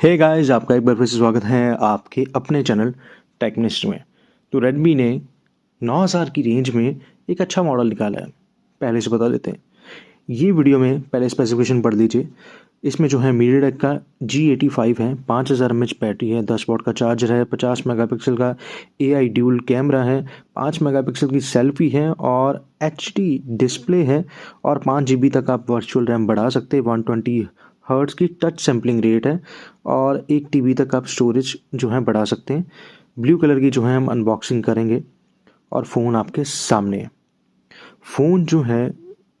हे hey guys आपका एक बार फिर से स्वागत है आपके अपने चैनल टेक्निस्ट में। तो रेडमी ने 9000 की रेंज में एक अच्छा मॉडल निकाला है। पहले से बता देते हैं। ये वीडियो में पहले स्पेसिफिकेशन पढ़ लीजिए। इसमें जो है मीडियाटेक का जी एटी फाइव है, पाँच हज़ार एम बैटरी है, दस वॉट का चार्जर है, पचास मेगापिक्सल का ए आई ड्यूल कैमरा है, पाँच मेगापिक्सल की सेल्फी है और एच डी डिस्प्ले है और पाँच जी बी तक आप वर्चुअल रैम बढ़ा सकते हैं वन ट्वेंटी हर्ट्स की टच सैम्पलिंग रेट है और एक टीबी तक आप स्टोरेज जो है बढ़ा सकते हैं। ब्लू कलर की जो है हम अनबॉक्सिंग करेंगे और फ़ोन आपके सामने है। फ़ोन जो है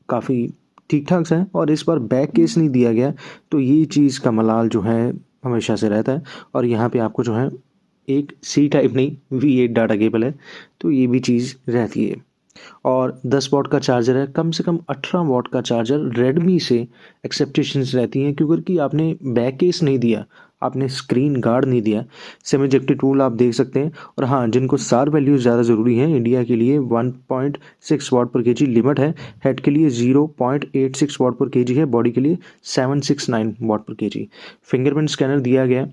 काफ़ी ठीक ठाक है और इस बार बैक केस नहीं दिया गया तो ये चीज़ का मलाल जो है हमेशा से रहता है और यहाँ पे आपको जो है एक सी टाइप नहीं वी एट डाटा केबल है तो ये भी चीज़ रहती है। और 10 वॉट का चार्जर है। कम से कम 18 वॉट का चार्जर रेडमी से एक्सेप्टेशंस रहती हैं, क्योंकि आपने बैक केस नहीं दिया, आपने स्क्रीन गार्ड नहीं दिया। सेमी टूल आप देख सकते हैं। और हाँ जिनको सार वैल्यूज़ ज़्यादा ज़रूरी है इंडिया के लिए 1.6 वॉट पर केजी लिमिट है। हेड के लिए 0.86 वॉट पर केजी है। बॉडी के लिए 769 वॉट पर केजी फिंगरप्रिंट स्कैनर दिया गया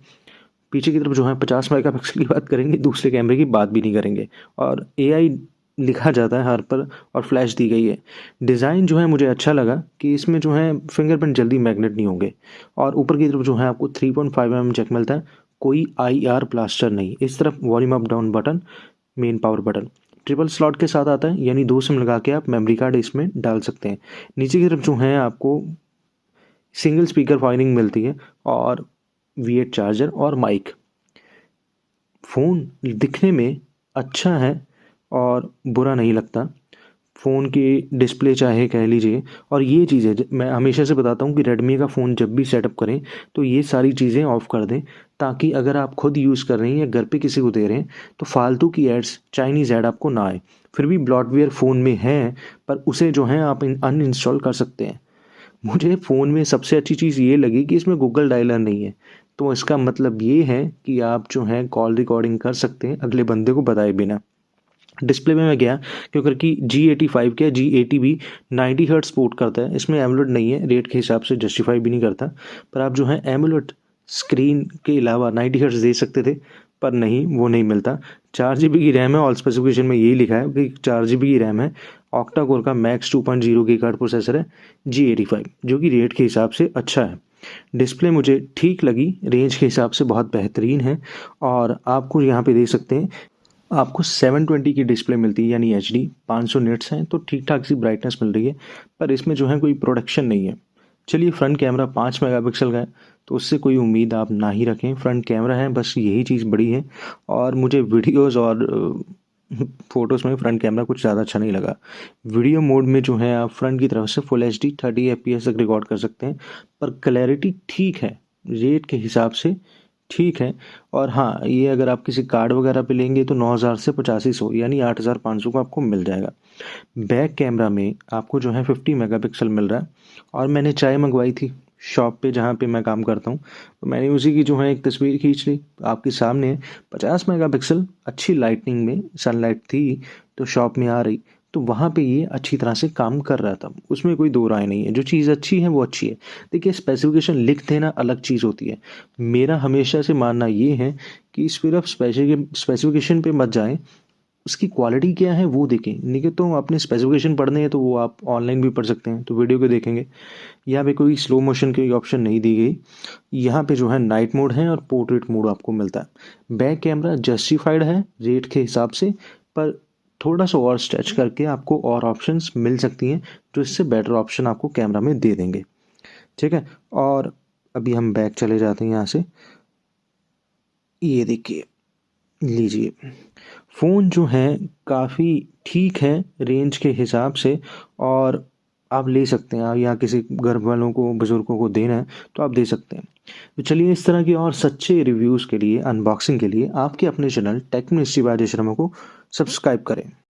पीछे की तरफ़ जो है, पचास मेगापिक्सल की बात करेंगे, दूसरे कैमरे की बात भी नहीं करेंगे। और एआई लिखा जाता है हर पर और फ्लैश दी गई है। डिज़ाइन जो है मुझे अच्छा लगा कि इसमें जो है फिंगरप्रिंट जल्दी मैग्नेट नहीं होंगे और ऊपर की तरफ़ जो है आपको 3.5 पॉइंट फाइव एम चेक मिलता है, कोई आई आर प्लास्टर नहीं। इस तरफ़ volume up down button main power button triple slot के साथ आता है, यानी दो सिम लगा के आप मेमोरी कार्ड इसमें डाल सकते हैं। नीचे की तरफ़ जो है आपको सिंगल स्पीकर फायरिंग मिलती है और वी चार्जर और माइक फ़ोन दिखने में अच्छा है और बुरा नहीं लगता। फ़ोन की डिस्प्ले चाहे कह लीजिए, और ये चीज़ें मैं हमेशा से बताता हूँ कि रेडमी का फ़ोन जब भी सेटअप करें तो ये सारी चीज़ें ऑफ़ कर दें, ताकि अगर आप खुद यूज़ कर रहे हैं या घर पे किसी को दे रहे हैं तो फालतू की एड्स चाइनीज़ एड आपको ना आए। फिर भी ब्लॉटवेयर फ़ोन में है, पर उसे जो है आप अन इंस्टॉल कर सकते हैं। मुझे फ़ोन में सबसे अच्छी चीज़ ये लगी कि इसमें गूगल डायलर नहीं है। तो इसका मतलब ये है कि आप जो है कॉल रिकॉर्डिंग कर सकते हैं अगले बंदे को बताए बिना। डिस्प्ले में मैं गया क्योंकि जी एटी फाइव के जी एटी भी नाइन्टी हर्ट सपोर्ट करता है। इसमें एमुलेट नहीं है रेट के हिसाब से जस्टिफाई भी नहीं करता। पर आप जो है एमुलेट स्क्रीन के अलावा नाइन्टी हर्ट्स दे सकते थे, पर नहीं, वो नहीं मिलता। चार जी बी की रैम है ऑल स्पेसिफिकेशन में यही लिखा है कि चार जी बी की रैम है। ऑक्टा कोर का मैक्स टू पॉइंट ज़ीरो की कार्ड प्रोसेसर है जी एटी फाइव जो कि रेट के हिसाब से अच्छा है। डिस्प्ले मुझे ठीक लगी रेंज के हिसाब से बहुत बेहतरीन है। और आपको यहाँ पे देख सकते हैं आपको 720 की डिस्प्ले मिलती है, यानी एच डी पाँच नेट्स हैं तो ठीक ठाक सी ब्राइटनेस मिल रही है, पर इसमें जो है कोई प्रोडक्शन नहीं है। चलिए फ्रंट कैमरा पाँच मेगापिक्सल का है तो उससे कोई उम्मीद आप ना ही रखें। फ्रंट कैमरा है, बस यही चीज़ बड़ी है, और मुझे वीडियोज़ और फ़ोटोज़ में फ्रंट कैमरा कुछ ज़्यादा अच्छा नहीं लगा। वीडियो मोड में जो है आप फ्रंट की तरफ़ से full H D thirty F P S तक रिकॉर्ड कर सकते हैं, पर क्लैरिटी ठीक है रेट के हिसाब से ठीक है। और हाँ ये अगर आप किसी कार्ड वगैरह पे लेंगे तो नौ हज़ार से पचासी सौ, यानी आठ हज़ार पाँच सौ का आपको मिल जाएगा। बैक कैमरा में आपको जो है फिफ्टी मेगापिक्सल मिल रहा है और मैंने चाय मंगवाई थी शॉप पे जहाँ पे मैं काम करता हूँ। तो मैंने उसी की जो है एक तस्वीर खींच ली, आपके सामने पचास मेगापिक्सल, अच्छी लाइटनिंग में सनलाइट थी तो शॉप में आ रही। तो वहाँ पे ये अच्छी तरह से काम कर रहा था। उसमें कोई दो राय नहीं है। जो चीज़ अच्छी है, वो अच्छी है। देखिए स्पेसिफिकेशन लिख देना अलग चीज़ होती है। मेरा हमेशा से मानना ये है कि सिर्फ़ स्पेसिफिकेशन पे मत जाएँ। उसकी क्वालिटी क्या है, वो देखें। नहीं तो अपने स्पेसिफिकेशन पढ़ने हैं तो वो आप ऑनलाइन भी पढ़ सकते हैं तो वीडियो को देखेंगे। यहाँ पे कोई स्लो मोशन की ऑप्शन नहीं दी गई। यहाँ पे जो है नाइट मोड है और पोर्ट्रेट मोड आपको मिलता है। बैक कैमरा जस्टिफाइड है रेट के हिसाब से, पर थोड़ा सा और स्ट्रेच करके आपको और ऑप्शंस मिल सकती हैं जो इससे बेटर ऑप्शन आपको कैमरा में दे देंगे। ठीक है? और अभी हम बैक चले जाते हैं यहाँ से। ये देखिए लीजिए। फ़ोन जो है काफ़ी ठीक है रेंज के हिसाब से और आप ले सकते हैं। या किसी घर वालों को बुज़ुर्गों को देना है तो आप दे सकते हैं। तो चलिए इस तरह के और सच्चे रिव्यूज़ के लिए अनबॉक्सिंग के लिए आपके अपने चैनल टेक शर्मा को सब्सक्राइब करें।